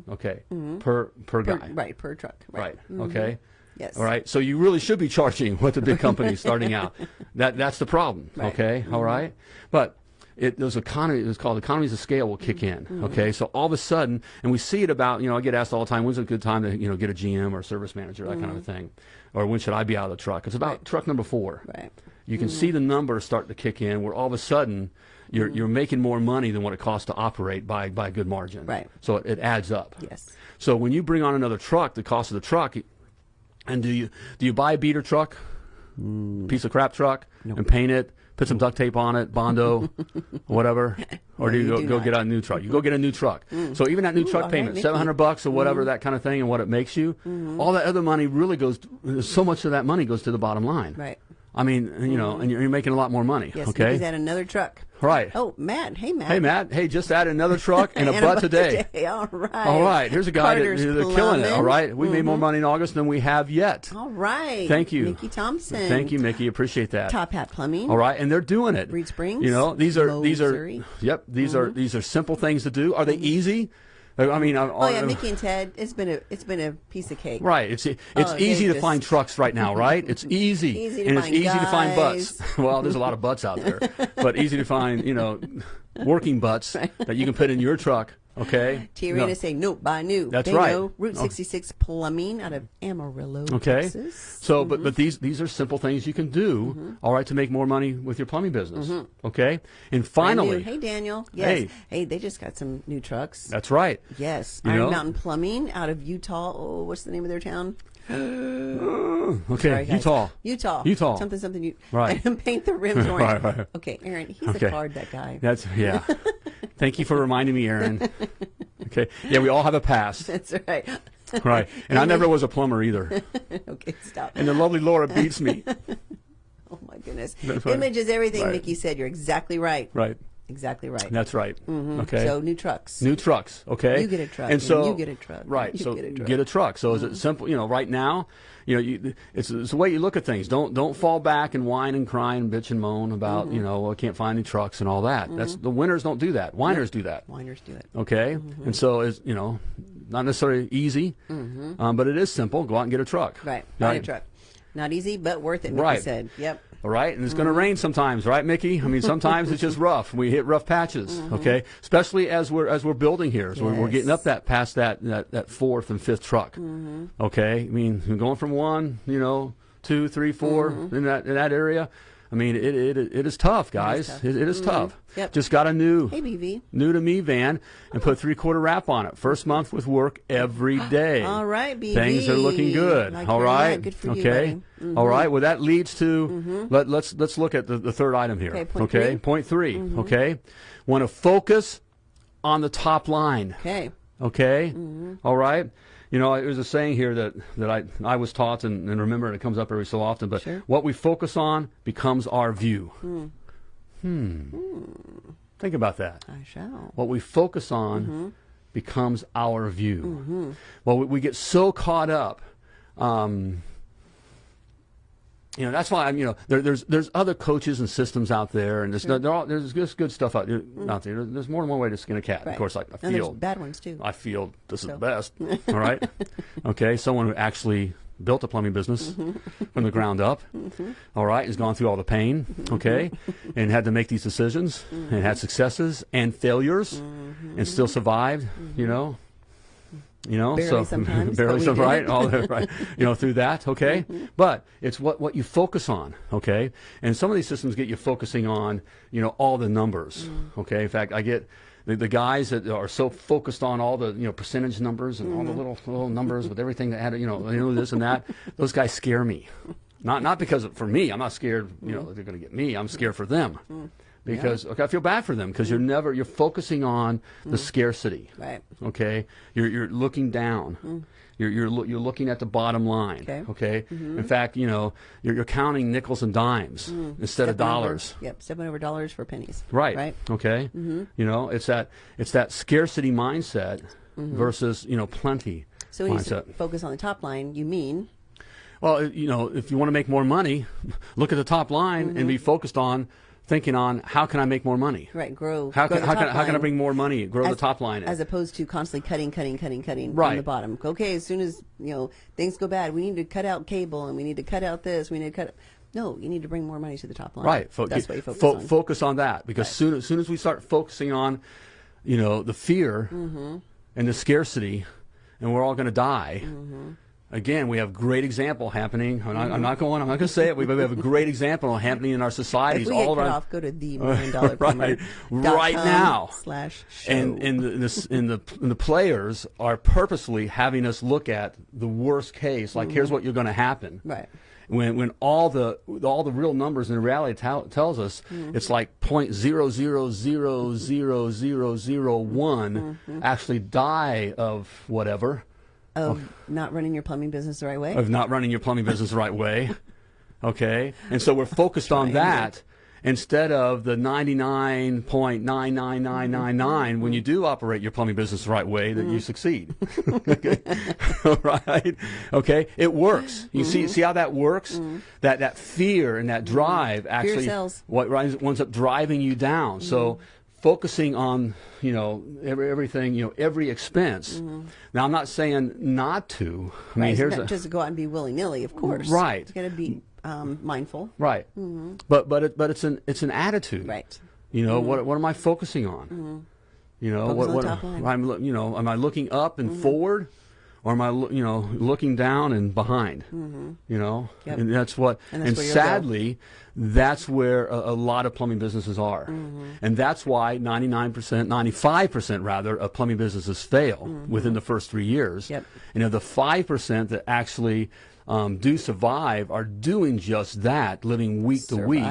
Speaker 2: Okay, per per
Speaker 3: Per,
Speaker 2: guy.
Speaker 3: right, per truck.
Speaker 2: Right.
Speaker 3: Right.
Speaker 2: Okay.
Speaker 3: Yes.
Speaker 2: All right. So you really should be charging what the big companies starting out. That that's the problem.
Speaker 3: Right.
Speaker 2: Okay. All right. But it those economy it's called economies of scale will kick in. Mm-hmm. Okay. So all of a sudden, and we see it about you know I get asked all the time when's a good time to you know get a GM or a service manager that kind of a mm-hmm. thing, or when should I be out of the truck? It's about truck number four.
Speaker 3: Right.
Speaker 2: You can mm-hmm. see the numbers start to kick in where all of a sudden you're you're making more money than what it costs to operate by by a good margin.
Speaker 3: Right.
Speaker 2: So it, it adds up.
Speaker 3: Yes.
Speaker 2: So when you bring on another truck, the cost of the truck, and do you do you buy a beater truck, mm. piece of crap truck, and paint it, put some duct tape on it, bondo, whatever, or do you, go,
Speaker 3: do
Speaker 2: go get a new truck? You go get a new truck. Mm. So even that new
Speaker 3: Ooh,
Speaker 2: truck
Speaker 3: right,
Speaker 2: payment, seven hundred bucks or whatever mm-hmm. that kind of thing, and what it makes you, mm-hmm. all that other money really goes. So much of that money goes to the bottom line.
Speaker 3: Right.
Speaker 2: I mean, you know, mm-hmm. and you're, you're making a lot more money.
Speaker 3: Yes.
Speaker 2: okay.
Speaker 3: Mickey's at another truck.
Speaker 2: Right.
Speaker 3: Oh, Matt. Hey, Matt.
Speaker 2: Hey Matt. Hey, just add another truck and a
Speaker 3: And
Speaker 2: butt today.
Speaker 3: All right.
Speaker 2: All right, here's a guy that, they're killing it. All right.
Speaker 3: Plumbing.
Speaker 2: right, we made more mm-hmm. money in August than we have yet.
Speaker 3: All right.
Speaker 2: Thank you.
Speaker 3: Mickey Thompson.
Speaker 2: Thank you, Mickey. Appreciate that.
Speaker 3: Top Hat Plumbing.
Speaker 2: All right, and they're doing it.
Speaker 3: Reed Springs,
Speaker 2: You know, these are these are.
Speaker 3: Missouri.
Speaker 2: Yep, these are mm-hmm. these are simple things to do. Are they easy? I mean, I-
Speaker 3: Oh yeah, Mickey and Ted. It's been a it's been a piece of cake.
Speaker 2: Right. It's it's
Speaker 3: Oh,
Speaker 2: easy to find trucks right now, right? It's easy.
Speaker 3: Easy
Speaker 2: and it's easy to find butts. well, there's a lot of butts out there, but easy to find, you know, working butts that you can put in your truck. Okay.
Speaker 3: T
Speaker 2: No.
Speaker 3: Arena saying no, buy new.
Speaker 2: That's
Speaker 3: they
Speaker 2: right.
Speaker 3: Know. Route
Speaker 2: Oh.
Speaker 3: 66 Plumbing out of Amarillo,
Speaker 2: Okay.
Speaker 3: Texas.
Speaker 2: So, but mm-hmm. but these these are simple things you can do, mm-hmm. all right, to make more money with your plumbing business. Mm-hmm. Okay. And finally,
Speaker 3: hey Daniel. Yes.
Speaker 2: Hey.
Speaker 3: Hey. they just got some new trucks.
Speaker 2: that's right.
Speaker 3: yes.
Speaker 2: You
Speaker 3: Iron
Speaker 2: know?
Speaker 3: Mountain Plumbing out of Utah. Oh, what's the name of their town?
Speaker 2: Uh, okay,
Speaker 3: Sorry.
Speaker 2: Utah.
Speaker 3: Utah.
Speaker 2: Utah.
Speaker 3: Something something. You,
Speaker 2: Right.
Speaker 3: And paint the rims orange.
Speaker 2: Right, right.
Speaker 3: Okay, Aaron. He's
Speaker 2: Okay.
Speaker 3: a card. That guy.
Speaker 2: That's yeah. Thank you for reminding me, Aaron. Okay. Yeah, we all have a past.
Speaker 3: That's right.
Speaker 2: Right. And I never was a plumber either.
Speaker 3: okay, stop.
Speaker 2: And the lovely Laura beats me.
Speaker 3: oh my goodness.
Speaker 2: That's right.
Speaker 3: Image is everything.
Speaker 2: Right.
Speaker 3: Mickey said. You're exactly right.
Speaker 2: Right.
Speaker 3: Exactly right.
Speaker 2: That's right. Mm -hmm. Okay.
Speaker 3: So new trucks.
Speaker 2: New trucks, okay?
Speaker 3: You get a truck,
Speaker 2: and
Speaker 3: and
Speaker 2: so
Speaker 3: you get a truck,
Speaker 2: right?
Speaker 3: you
Speaker 2: so
Speaker 3: get a truck. Mm-hmm.
Speaker 2: get a truck. So is it simple? You know, right now, you know, you, it's, it's the way you look at things. Don't don't fall back and whine and cry and bitch and moan about
Speaker 3: Mm-hmm.
Speaker 2: you know I can't find any trucks and all that. That's the winners don't do that. Whiners do that.
Speaker 3: Whiners do it.
Speaker 2: Okay,
Speaker 3: Mm-hmm.
Speaker 2: and so is you know, not necessarily easy, um, but it is simple. Go out and get a truck.
Speaker 3: Right. Buy a truck. Not easy, but worth it. Mickey
Speaker 2: Right.
Speaker 3: said. Yep.
Speaker 2: All right, and it's
Speaker 3: Mm-hmm.
Speaker 2: going to rain sometimes, right, Mickey? I mean, sometimes it's just rough. We hit rough patches, okay? Especially as we're as we're building here, so we're, we're
Speaker 3: Mm-hmm.
Speaker 2: Getting up that past that that, that fourth and fifth truck,
Speaker 3: Mm-hmm.
Speaker 2: okay? I mean, we're going from one, you know, two, three, four
Speaker 3: Mm-hmm.
Speaker 2: in that in that area. I mean, it it, it is tough, guys.
Speaker 3: tough.
Speaker 2: It, it is tough.
Speaker 3: Yep.
Speaker 2: Just got a new
Speaker 3: Hey, BV.
Speaker 2: new to me van and put three quarter wrap on it. First month with work every day.
Speaker 3: All right, BV.
Speaker 2: Things are looking good.
Speaker 3: Like
Speaker 2: All right.
Speaker 3: Good for you,
Speaker 2: okay.
Speaker 3: buddy. Mm-hmm.
Speaker 2: All right. Well, that leads to let, let's let's look at the, the third item here.
Speaker 3: Okay, point three. Mm-hmm.
Speaker 2: Point 3 Okay. Want to focus on the top line.
Speaker 3: Okay.
Speaker 2: Okay.
Speaker 3: Mm-hmm.
Speaker 2: All right. You know, there's a saying here that, that I, I was taught and, and remember and it comes up every so often, but
Speaker 3: Sure.
Speaker 2: what we focus on becomes our view. Hmm. Think about that.
Speaker 3: I shall.
Speaker 2: What we focus on
Speaker 3: Mm-hmm.
Speaker 2: becomes our view. Well, we, we get so caught up. Um, you know that's why I'm. You know, there, there's there's other coaches and systems out there, and there's no, all, there's just good stuff out there. Out there, there's more than one way to skin a cat.
Speaker 3: Mm. Right.
Speaker 2: Of course, I, I feel
Speaker 3: bad ones too.
Speaker 2: I feel this is the best. All right. Okay. Someone who actually built a plumbing business
Speaker 3: Mm-hmm.
Speaker 2: from the ground up. All right. Has gone through all the pain.
Speaker 3: Mm-hmm.
Speaker 2: Okay. and had to make these decisions and had successes and failures and still survived, you know. You know,
Speaker 3: Barely
Speaker 2: so
Speaker 3: sometimes,
Speaker 2: barely some right, all the, right, you know, through that, okay. Mm-hmm. But it's what what you focus on, okay. And some of these systems get you focusing on, you know, all the numbers, mm. okay. In fact, I get the, the guys that are so focused on all the you know percentage numbers and all the mm. little little numbers with everything that had you know you know this and that. Those guys scare me. Not not because of, for me, I'm not scared. You know mm. they're going to get me. I'm scared for them. Because okay, I feel bad for them because you're never you're focusing on the scarcity.
Speaker 3: Mm. Right.
Speaker 2: Okay, you're you're looking down. You're you're loo- you're looking at the bottom line.
Speaker 3: Okay. Mm-hmm.
Speaker 2: In fact, you know you're, you're counting nickels and dimes instead of
Speaker 3: Stepping over-
Speaker 2: dollars.
Speaker 3: yep, stepping over dollars for pennies.
Speaker 2: Right.
Speaker 3: Right.
Speaker 2: Okay.
Speaker 3: Mm-hmm.
Speaker 2: You know, it's that it's that scarcity mindset versus you know plenty
Speaker 3: So when
Speaker 2: mindset.
Speaker 3: s- focus on the top line, you mean
Speaker 2: Well, you know, if you want to make more money, look at the top line and
Speaker 3: Mm-hmm.
Speaker 2: be focused on thinking on how can I make more money?
Speaker 3: right grow.
Speaker 2: How
Speaker 3: grow
Speaker 2: can how can, how can I bring more money? Grow the top line.
Speaker 3: as opposed to constantly cutting, cutting, cutting, cutting on
Speaker 2: Right.
Speaker 3: the bottom. Okay, as soon as you know things go bad, we need to cut out cable and we need to cut out this. We need to cut. No, you need to bring more money to the top line.
Speaker 2: Right. Fo-
Speaker 3: That's what you focus
Speaker 2: fo-
Speaker 3: on.
Speaker 2: Focus on that because soon as soon as we start focusing on, you know, the fear
Speaker 3: Mm-hmm.
Speaker 2: and the scarcity, and we're all going to die.
Speaker 3: Mm-hmm.
Speaker 2: Again, we have great example happening. I'm not, I'm not going. I'm not going to say it. We we have a great example happening in our
Speaker 3: if
Speaker 2: societies
Speaker 3: we
Speaker 2: all around.
Speaker 3: off, go to the million dollar
Speaker 2: Right. Right now.
Speaker 3: slash show.
Speaker 2: and and the, the and the and the players are purposely having us look at the worst case. Like, here's what you're going to happen.
Speaker 3: Mm-hmm. Right.
Speaker 2: When when all the all the real numbers in reality tell tells us
Speaker 3: Mm-hmm.
Speaker 2: it's like point zero zero zero zero zero zero one
Speaker 3: Mm-hmm.
Speaker 2: actually die of whatever Oh.
Speaker 3: of not running your plumbing business the right way.
Speaker 2: of not running your plumbing business the right way. Okay, and so we're focused on that instead of the 99.99999 when you do operate your plumbing business the right way that you mm-hmm. succeed. okay. right? Okay, it works. You see mm-hmm. see how that works? Mm-hmm. That that fear and that drive actually
Speaker 3: sells.
Speaker 2: what winds up driving you down. So focusing on you know every, everything you know every expense. Now I'm not saying not to. I mean
Speaker 3: right. It's
Speaker 2: here's
Speaker 3: not
Speaker 2: a,
Speaker 3: just go out and be willy nilly, of course.
Speaker 2: Right.
Speaker 3: You got to be um, mindful.
Speaker 2: right, but but it, but it's an it's an attitude.
Speaker 3: Right.
Speaker 2: You know what what am I focusing on? You know
Speaker 3: Focus
Speaker 2: what what
Speaker 3: top line. Mm-hmm.
Speaker 2: I'm you know am I looking up and forward, or am I you know looking down and behind? You know,
Speaker 3: Mm-hmm. Yep.
Speaker 2: and that's what
Speaker 3: And
Speaker 2: and,
Speaker 3: that's where
Speaker 2: sadly, that's where a, a lot of plumbing businesses are,
Speaker 3: Mm-hmm.
Speaker 2: and that's why 99 percent, 95 percent rather of plumbing businesses fail within the first three years.
Speaker 3: Mm-hmm. Yep.
Speaker 2: And of the five percent that actually um, do survive are doing just that, living week to week.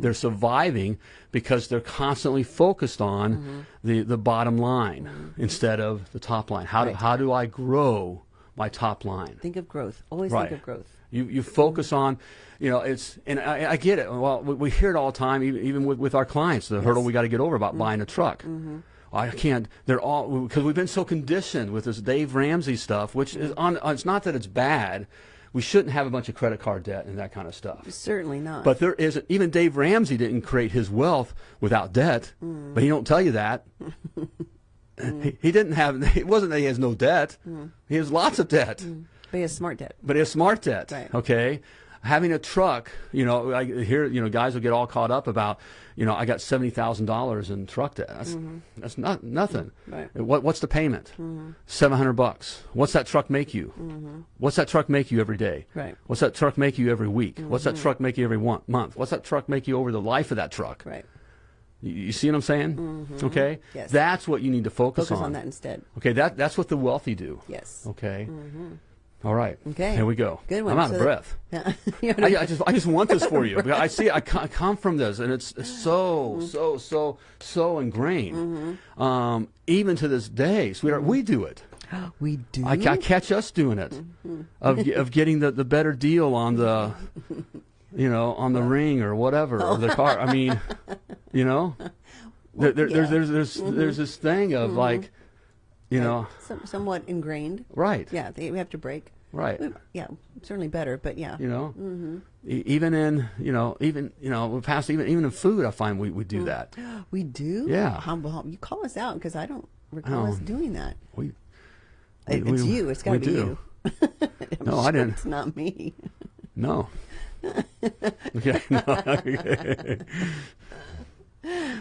Speaker 2: They're surviving because they're constantly focused on
Speaker 3: Mm-hmm.
Speaker 2: the, the bottom line instead of the top line. How do, how do I grow my top line?
Speaker 3: Think of growth. Always
Speaker 2: Right.
Speaker 3: think of growth.
Speaker 2: You, you focus on, you know, it's, and I, I get it. Well, we, we hear it all the time, even, even with, with our clients, the hurdle we got to get over about
Speaker 3: Mm-hmm.
Speaker 2: buying a truck. I can't, they're all, because we've been so conditioned with this Dave Ramsey stuff, which is on, it's not that it's bad. We shouldn't have a bunch of credit card debt and that kind of stuff.
Speaker 3: Certainly not.
Speaker 2: But there isn't. Even Dave Ramsey didn't create his wealth without debt.
Speaker 3: Mm.
Speaker 2: But he don't tell you that. he, he didn't have. It wasn't that he has no debt.
Speaker 3: Mm.
Speaker 2: He has lots of debt,
Speaker 3: but he has smart debt.
Speaker 2: but he has smart debt.
Speaker 3: Right.
Speaker 2: Okay. Having a truck, you know, I hear you know guys will get all caught up about, you know, I got seventy thousand dollars in truck debt. That's mm-hmm. that's not nothing.
Speaker 3: Mm-hmm. Right.
Speaker 2: Uh, what what's the payment?
Speaker 3: Mm-hmm.
Speaker 2: Seven hundred bucks. What's that truck make you? Mm-hmm. What's that truck make you every day?
Speaker 3: Right.
Speaker 2: What's that truck make you every week? What's that mm-hmm. truck make you every one, month? What's that truck make you over the life of that truck?
Speaker 3: Right.
Speaker 2: You, you see what I'm saying? Okay.
Speaker 3: Yes.
Speaker 2: That's what you need to focus,
Speaker 3: Focus on that instead.
Speaker 2: Okay. That that's what the wealthy do.
Speaker 3: Yes.
Speaker 2: Okay. All right.
Speaker 3: Okay.
Speaker 2: Here we go.
Speaker 3: Good one.
Speaker 2: I'm out
Speaker 3: So
Speaker 2: of
Speaker 3: that-
Speaker 2: breath.
Speaker 3: Yeah.
Speaker 2: I, I just I just want this for you. I see I co- come from this, and it's so
Speaker 3: Mm-hmm.
Speaker 2: so so so ingrained. Um, even to this day, sweetheart, we do it.
Speaker 3: we do.
Speaker 2: I, I catch us doing it,
Speaker 3: Mm-hmm.
Speaker 2: of of getting the, the better deal on the, you know, on the ring or whatever or the car. I mean, you know, there, there,
Speaker 3: yeah.
Speaker 2: there's there's there's there's this thing of like, you know,
Speaker 3: Some, somewhat ingrained.
Speaker 2: right,
Speaker 3: Yeah, they, we have to break.
Speaker 2: right,
Speaker 3: We- Yeah, certainly better, but yeah.
Speaker 2: you know,
Speaker 3: Mm-hmm.
Speaker 2: E- even in you know even you know we past even even in food, I find we we
Speaker 3: Mm.
Speaker 2: do that.
Speaker 3: We do?
Speaker 2: Yeah.
Speaker 3: How, how, you call us out because I don't recall us
Speaker 2: Oh.
Speaker 3: doing that.
Speaker 2: We we-
Speaker 3: it's
Speaker 2: we-
Speaker 3: you. It's got to be
Speaker 2: do.
Speaker 3: you.
Speaker 2: No, I didn't.
Speaker 3: It's not me.
Speaker 2: No. okay. No.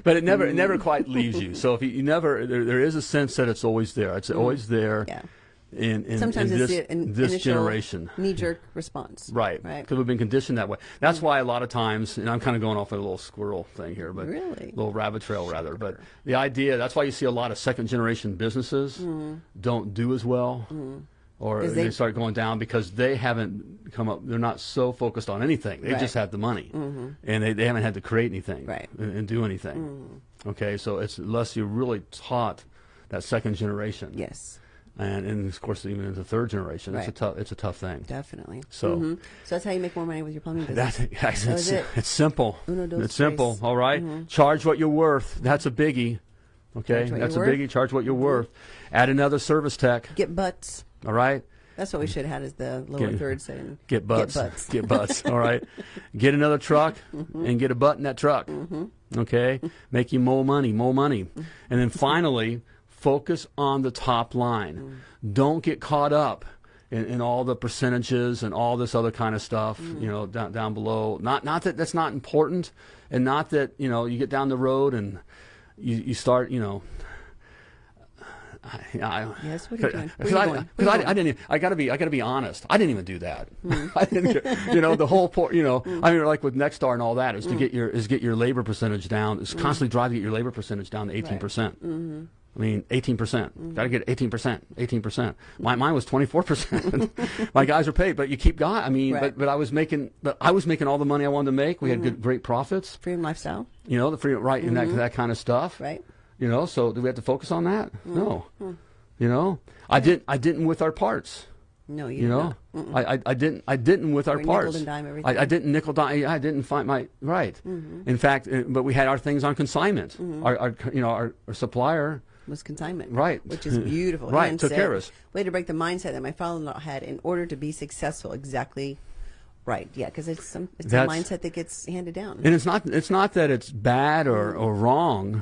Speaker 2: But it never it never mm. quite leaves you. So if you, you never there, there is a sense that it's always there. It's mm. always there.
Speaker 3: Yeah.
Speaker 2: In, in,
Speaker 3: Sometimes
Speaker 2: in
Speaker 3: it's
Speaker 2: this,
Speaker 3: in,
Speaker 2: this generation.
Speaker 3: knee-jerk response.
Speaker 2: Right.
Speaker 3: Right.
Speaker 2: Because we've been conditioned that way. That's mm. why a lot of times, and I'm kind of going off a little squirrel thing here, but
Speaker 3: Really?
Speaker 2: little rabbit trail rather. But the idea that's why you see a lot of second generation businesses
Speaker 3: Mm-hmm.
Speaker 2: don't do as well or they,
Speaker 3: they-
Speaker 2: start going down because they haven't come up. They're not so focused on anything. They
Speaker 3: Right. Mm-hmm.
Speaker 2: just have the money, and they, they haven't had to create anything
Speaker 3: Right. Mm-hmm.
Speaker 2: and, and do anything. Okay, so it's unless you're really taught that second generation,
Speaker 3: Yes,
Speaker 2: and, and of course even in the third generation, right. it's a tough it's a tough thing.
Speaker 3: definitely.
Speaker 2: So-
Speaker 3: Mhm. so that's how you make more money with your plumbing business.
Speaker 2: That's,
Speaker 3: That
Speaker 2: it's,
Speaker 3: it.
Speaker 2: it's simple.
Speaker 3: Uno, dos,
Speaker 2: it's simple.
Speaker 3: tres.
Speaker 2: All right? Charge what you're worth. That's a biggie. Okay, that's a
Speaker 3: worth.
Speaker 2: biggie. Charge what you're worth. Add another service tech.
Speaker 3: Get butts.
Speaker 2: All right.
Speaker 3: That's what we should have had as the lower
Speaker 2: Get-
Speaker 3: third saying.
Speaker 2: Get butts.
Speaker 3: Get butts.
Speaker 2: Get butts. All right. Get another truck
Speaker 3: Mm-hmm.
Speaker 2: and get a butt in that truck. Okay. Make you more money, more money.
Speaker 3: Mm-hmm.
Speaker 2: And then finally, focus on the top line.
Speaker 3: Mm.
Speaker 2: Don't get caught up in, in all the percentages and all this other kind of stuff,
Speaker 3: Mm.
Speaker 2: you know, down, down below. Not, not that that's not important and not that, you know, you get down the road and you, you start, you know, I, I,
Speaker 3: Yes, what are you doing?
Speaker 2: Because I,
Speaker 3: going?
Speaker 2: 'cause
Speaker 3: Where you
Speaker 2: I. I didn't. Even, I got to be. I got to be honest. I didn't even do that.
Speaker 3: Hmm.
Speaker 2: I didn't. You know, the whole point. You know, hmm. I mean, like with Nexstar and all that is to hmm. get your is get your labor percentage down. Is hmm. constantly trying to get your labor percentage down to eighteen percent. Mm-hmm. I mean, eighteen percent. Got to get eighteen percent. Eighteen percent. My mine was twenty four percent. My guys are paid, but you keep going. I mean,
Speaker 3: Right.
Speaker 2: but but I was making, but I was making all the money I wanted to make. We had good, great profits.
Speaker 3: Freedom lifestyle,
Speaker 2: You know, the free right and that mm-hmm. that kind of stuff.
Speaker 3: right?
Speaker 2: You know, so do we have to focus on that? Mm-hmm. No. You know, I didn't. I didn't with our parts.
Speaker 3: No, you,
Speaker 2: You know. I, I I didn't. I didn't with our parts.
Speaker 3: and dime
Speaker 2: I,
Speaker 3: everything.
Speaker 2: I didn't nickel dime. I didn't find my right. Mm-hmm. In fact, uh, but we had our things on consignment. Mm-hmm. Our, our you know our, our supplier.
Speaker 3: was consignment.
Speaker 2: Right.
Speaker 3: Which is beautiful.
Speaker 2: Right,
Speaker 3: And
Speaker 2: took
Speaker 3: said-
Speaker 2: care of us.
Speaker 3: Way to break the mindset that my father-in-law had in order to be successful. Exactly. Right. Yeah, because it's some it's a mindset that gets handed down.
Speaker 2: And it's not. It's not that it's bad or, or wrong.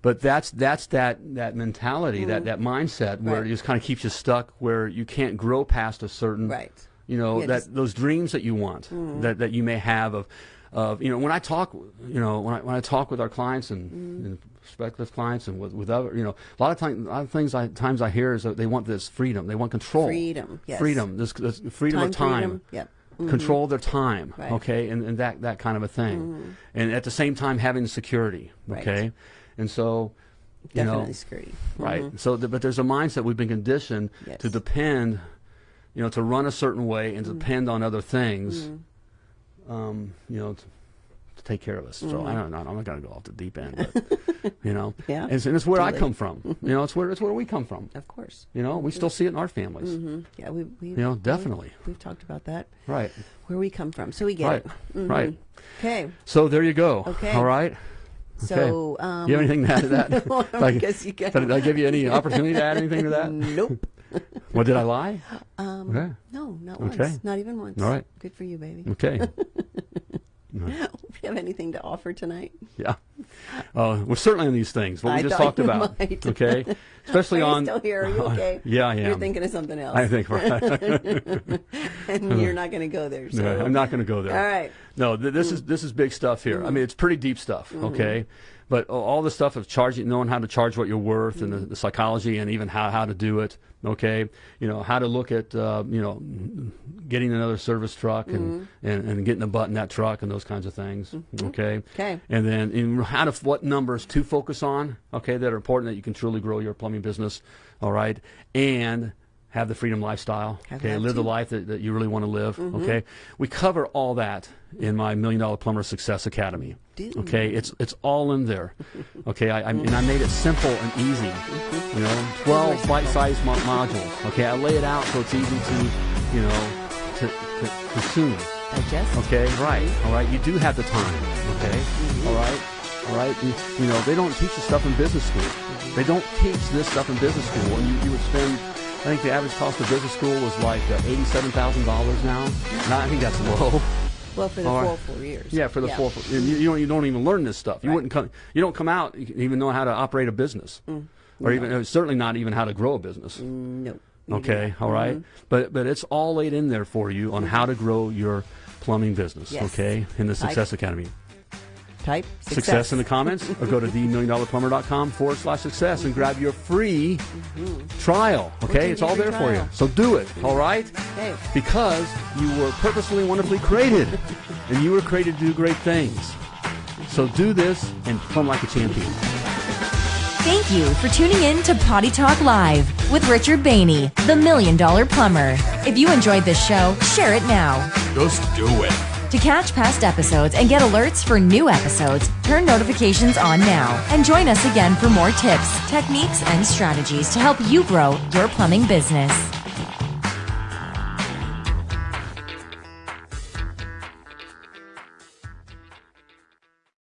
Speaker 2: But that's that's that that mentality, that, that mindset where
Speaker 3: Right.
Speaker 2: it just kind of keeps you stuck, where you can't grow past a certain
Speaker 3: Right.
Speaker 2: you know
Speaker 3: Yeah,
Speaker 2: that
Speaker 3: just- Mm.
Speaker 2: those dreams that you want that, that you may have of of you know when I talk you know when I when I talk with our clients and,
Speaker 3: Mm.
Speaker 2: and prospective clients and with, with other you know a lot of times a lot of things I times I hear is that they want this freedom they want control
Speaker 3: Freedom, yes.
Speaker 2: freedom this, this freedom
Speaker 3: Time
Speaker 2: of time
Speaker 3: freedom, yep. Mm-hmm.
Speaker 2: control their time
Speaker 3: Right.
Speaker 2: okay and, and that that kind of a thing and at the same time having security
Speaker 3: Right.
Speaker 2: And so you know
Speaker 3: Definitely security.
Speaker 2: right so th- but there's a mindset we've been conditioned
Speaker 3: Yes.
Speaker 2: to depend you know to run a certain way and to
Speaker 3: Mm.
Speaker 2: depend on other things um, you know to, to take care of us so I don't know I'm not going to go off the deep end but you know
Speaker 3: Mm-hmm. Yeah.
Speaker 2: and, it's- and it's where I come from you know it's where it's where we come from
Speaker 3: Of course.
Speaker 2: you know we still see it in our families
Speaker 3: hmm Yeah, we we
Speaker 2: You know, definitely.
Speaker 3: we've, we've talked about that
Speaker 2: right
Speaker 3: where we come from, so we get
Speaker 2: right
Speaker 3: it. Mhm.
Speaker 2: right
Speaker 3: Okay.
Speaker 2: so there you go
Speaker 3: Okay.
Speaker 2: all right
Speaker 3: So
Speaker 2: Okay.
Speaker 3: um,
Speaker 2: you have anything to add to that
Speaker 3: No, I
Speaker 2: Like,
Speaker 3: guess you can.
Speaker 2: did I give you any opportunity to add anything to that
Speaker 3: Nope.
Speaker 2: What did I lie?
Speaker 3: Um,
Speaker 2: Okay.
Speaker 3: No, not
Speaker 2: Okay.
Speaker 3: once. Not even once.
Speaker 2: All right.
Speaker 3: Good for you, baby.
Speaker 2: Okay.
Speaker 3: Do you have anything to offer tonight?
Speaker 2: Yeah. Uh, we're certainly on these things. What we just talked about.
Speaker 3: might.
Speaker 2: Okay. Especially on.
Speaker 3: still here? Are you okay?
Speaker 2: Yeah, I am.
Speaker 3: You're thinking of something else.
Speaker 2: I think. Right.
Speaker 3: and you're not going to go there. So.
Speaker 2: No, I'm not going to go there.
Speaker 3: All right.
Speaker 2: No, th- this is this is big stuff here. I mean, it's pretty deep stuff. Mm-hmm. Okay. But all the stuff of charging, knowing how to charge what you're worth, and the, mm-hmm. the psychology, and even how, how to do it. Okay, you know how to look at uh, you know getting another service truck and, mm-hmm. and, and getting a butt in that truck and those kinds of things. Okay,
Speaker 3: Okay.
Speaker 2: and then in how to what numbers to focus on. Okay, that are important that you can truly grow your plumbing business. All right, and have the freedom lifestyle.
Speaker 3: Have
Speaker 2: okay, live the life that, that you really want to live. Okay, we cover all that in my Million Dollar Plumber Success Academy.
Speaker 3: Do.
Speaker 2: Okay, it's it's all in there. Okay, I, I and I made it simple and easy. You know, twelve bite-sized mo- modules. Okay, I lay it out so it's easy to, you know, to, to consume.
Speaker 3: Digest.
Speaker 2: Okay, right. All right, you do have the time. Okay, all right, all right. You, you know, they don't teach you stuff in business school. They don't teach this stuff in business school. And you, you would spend, I think the average cost of business school was like uh, eighty-seven thousand dollars now. I think that's low.
Speaker 3: Well, for the full
Speaker 2: right.
Speaker 3: four years.
Speaker 2: Yeah, for the full. and You, you don't. You don't even learn this stuff. You
Speaker 3: Right.
Speaker 2: wouldn't come. You don't come out. Even know how to operate a business, or even uh, certainly not even how to grow a business.
Speaker 3: No.
Speaker 2: Okay, all right.
Speaker 3: Mhm.
Speaker 2: But but it's all laid in there for you on how to grow your plumbing business.
Speaker 3: Yes.
Speaker 2: Okay, in the. Success Academy.
Speaker 3: Type
Speaker 2: Success.
Speaker 3: success,
Speaker 2: in the comments, or go to themilliondollarplumber.com forward slash success and grab your free trial. Okay, it's all
Speaker 3: free
Speaker 2: there for you. So do it. All right.
Speaker 3: Okay.
Speaker 2: Because you were purposefully and wonderfully created, and you were created to do great things. So do this and plumb like a champion.
Speaker 4: Thank you for tuning in to Potty Talk Live with Richard Bainey, the Million Dollar Plumber. If you enjoyed this show, share it now.
Speaker 1: Just do it.
Speaker 4: To catch past episodes and get alerts for new episodes, turn notifications on now and join us again for more tips, techniques, and strategies to help you grow your plumbing business.